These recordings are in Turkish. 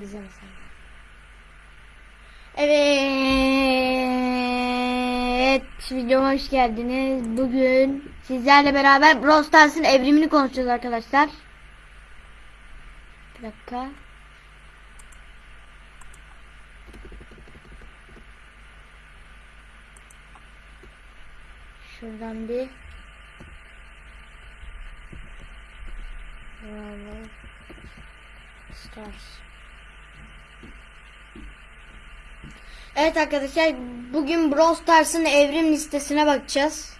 Bize mi sen? Evet, videoma hoş geldiniz. Bugün sizlerle beraber Brawl Stars'ın evrimini konuşacağız arkadaşlar. Bir dakika. Şuradan bir Bravo. Stars. Evet arkadaşlar bugün Brawl Stars'ın evrim listesine bakacağız.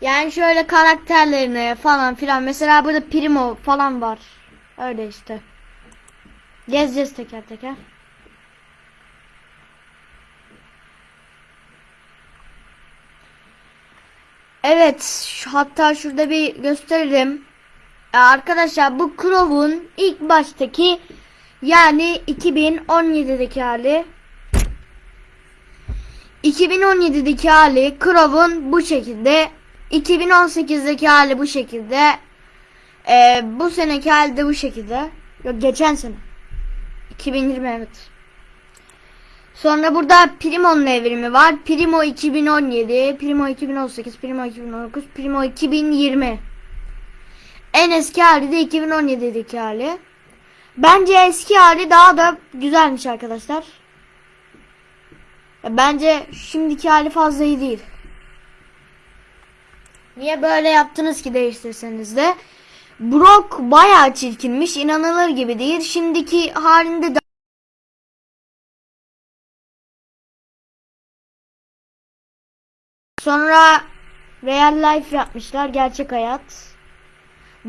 Yani şöyle karakterlerine falan filan. Mesela burada Primo falan var. Öyle işte. Gezeceğiz teker teker. Evet, hatta şurada bir gösterelim. Ee, Arkadaşlar bu Crow'un ilk baştaki yani 2017'deki hali. 2017'deki hali Crow'un bu şekilde 2018'deki hali bu şekilde. Ee, bu seneki hali de bu şekilde. Yok geçen sene. 2020 evet. Sonra burada Primo'nun evrimi var. Primo 2017, Primo 2018, Primo 2019, Primo 2020. En eski hali de 2017'deki hali. Bence eski hali daha da güzelmiş arkadaşlar. Bence şimdiki hali fazla iyi değil. Niye böyle yaptınız ki değiştirseniz de? Brock bayağı çirkinmiş. inanılır gibi değil. Şimdiki halinde de Sonra Real Life yapmışlar. Gerçek hayat.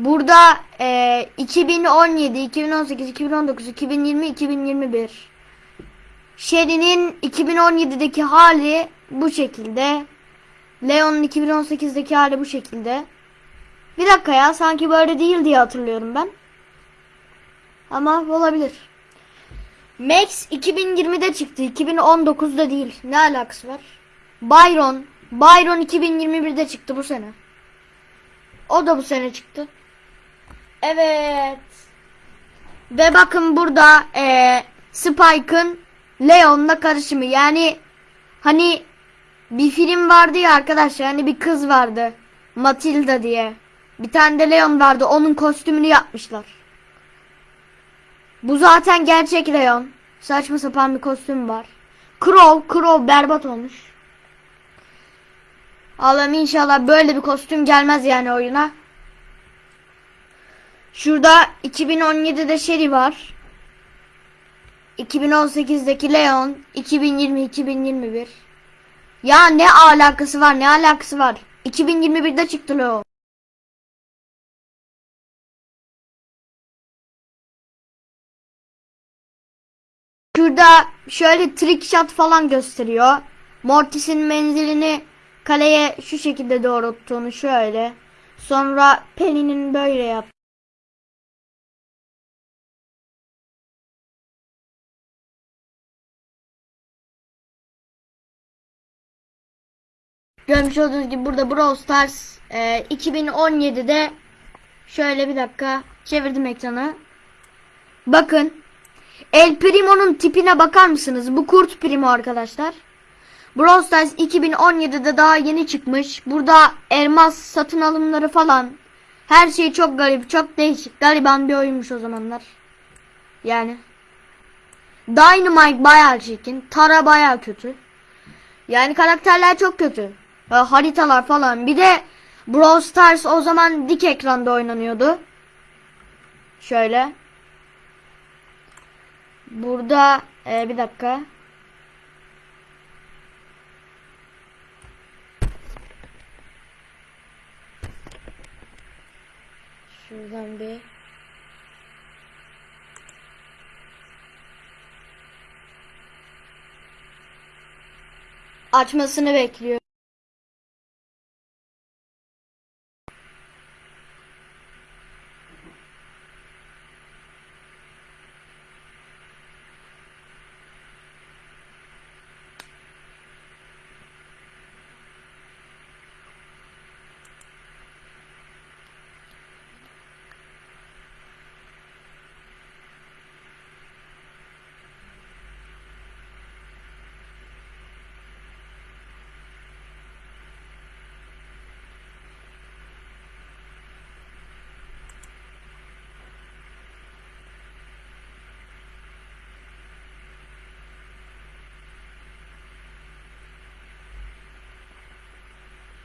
Burada e, 2017, 2018, 2019, 2020, 2021. Sherry'nin 2017'deki hali bu şekilde. Leon'un 2018'deki hali bu şekilde. Bir dakika ya sanki böyle değil diye hatırlıyorum ben. Ama olabilir. Max 2020'de çıktı. 2019'da değil. Ne alakası var? Byron. Byron 2021'de çıktı bu sene. O da bu sene çıktı. Evet. Ve bakın burada eee Spike'ın Leon'la karışımı. Yani hani bir film vardı ya arkadaşlar. Hani bir kız vardı. Matilda diye. Bir tane de Leon vardı. Onun kostümünü yapmışlar. Bu zaten gerçek Leon. Saçma sapan bir kostüm var. Crow, Crow berbat olmuş. Allah'ım inşallah böyle bir kostüm gelmez yani oyuna. Şurada 2017'de Sherry var. 2018'deki Leon, 2020 2021. Ya ne alakası var? Ne alakası var? 2021'de çıktı Leon. Şurada şöyle trick shot falan gösteriyor. Mortis'in menzilini kaleye şu şekilde doğrulttuğunu şöyle. Sonra Penny'nin böyle yap. Görmüş olduğunuz gibi burada Brawl Stars e, 2017'de şöyle bir dakika çevirdim ekranı. Bakın El Primo'nun tipine bakar mısınız? Bu Kurt Primo arkadaşlar. Brawl Stars 2017'de daha yeni çıkmış. Burada elmas satın alımları falan. Her şey çok garip, çok değişik. Gariban bir oyunmuş o zamanlar. Yani. Dynamite bayağı çirkin. Tara bayağı kötü. Yani karakterler çok kötü. Ee, haritalar falan. Bir de Brawl Stars o zaman dik ekranda oynanıyordu. Şöyle. Burada e, bir dakika. Şuradan bir açmasını bekliyor.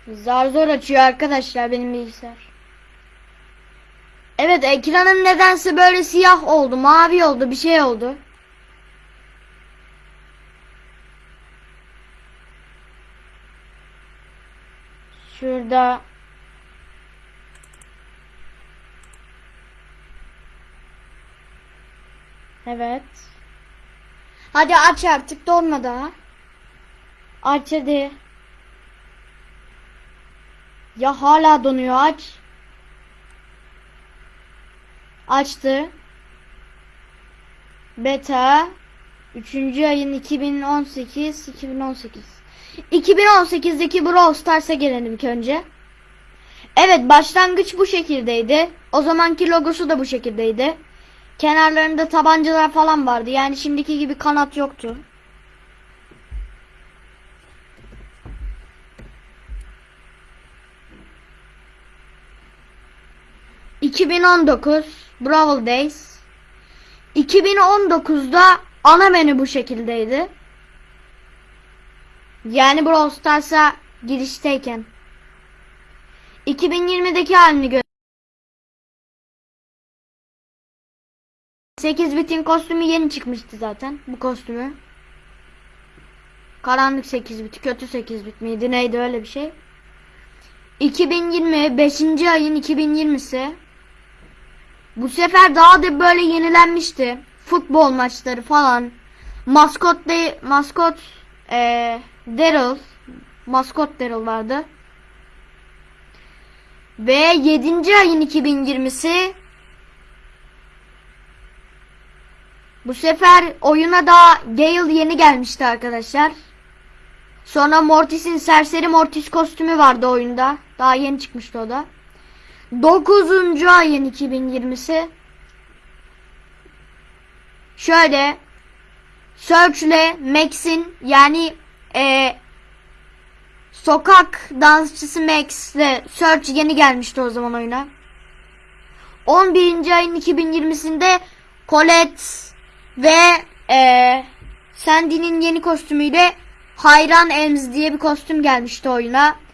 Zar zor açıyor arkadaşlar benim bilgisayar. Evet ekranım nedense böyle siyah oldu, mavi oldu, bir şey oldu. Şurada Evet. Hadi aç artık donma daha. Aç hadi. Ya hala donuyor aç. Açtı. Beta 3. ayın 2018 2018 2018'deki Brawl Stars'a gelelim ilk önce. Evet başlangıç bu şekildeydi. O zamanki logosu da bu şekildeydi. Kenarlarında tabancalar falan vardı. Yani şimdiki gibi kanat yoktu. ...2019 Brawl Days... ...2019'da ana menü bu şekildeydi. Yani Brawl Stars'a girişteyken. 2020'deki halini gö 8 bitin kostümü yeni çıkmıştı zaten. Bu kostümü. Karanlık 8 bit, kötü 8 bit miydi neydi öyle bir şey. 2020 5. ayın 2020'si. Bu sefer daha da böyle yenilenmişti. Futbol maçları falan. Maskot de maskot eee Daryl maskot Daryl vardı. Ve 7. ayın 2020'si Bu sefer oyuna da Gale yeni gelmişti arkadaşlar. Sonra Mortis'in serseri Mortis kostümü vardı oyunda. Daha yeni çıkmıştı o da. 9. ayın 2020'si. Şöyle Search ile Max'in yani e, sokak dansçısı Max ile Search yeni gelmişti o zaman oyuna. 11. ayın 2020'sinde Colette ve e, Sandy'nin yeni kostümüyle Hayran Elms diye bir kostüm gelmişti oyuna.